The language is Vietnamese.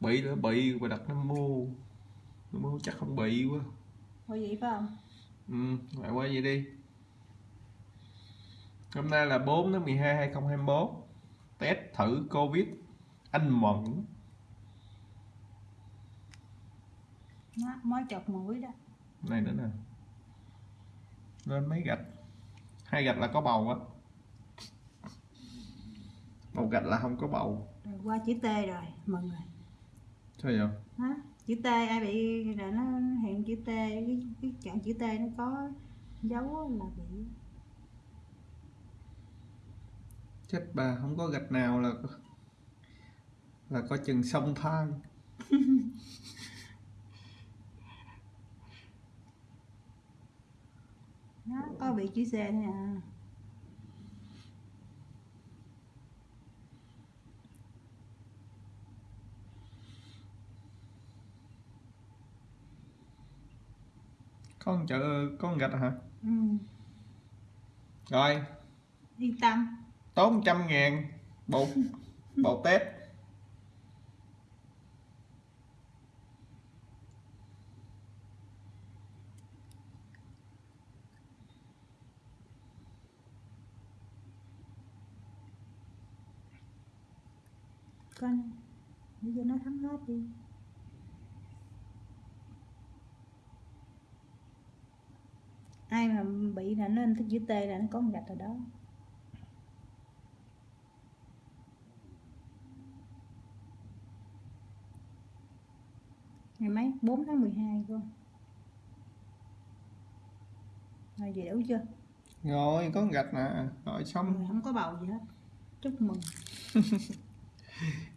bị nữa bị và đặt nam mô. Nam mô chắc không bị quá. Ủa vậy phải không? ừ lại qua vậy đi. Hôm nay là 4 tháng 12 2021 test thử covid. Anh mẫn. Nó mới chọc mũi đó. Này nữa nè. Lên mấy gạch. Hai gạch là có bầu á. Một gạch là không có bầu. Rồi qua chữ T rồi, mừng rồi sao vậy? Hả? Chữ T ai bị là nó hiện chữ T cái, cái chọn chữ T nó có dấu là bị chết bà không có gạch nào là là có chừng sông thang. Nó có bị chữ C thôi à con chợ con gạch hả? Ừ. rồi. Yên tâm. Tốn trăm ngàn bộ bộ test con bây giờ nó thấm hết đi ai mà bị là nó in cái chữ T là nó có một gạch ở đó. Ngày mấy 4 tháng 12 con rồi vậy đủ chưa? Rồi có gạch nè. Rồi xong. Rồi không có bầu gì hết. Chúc mừng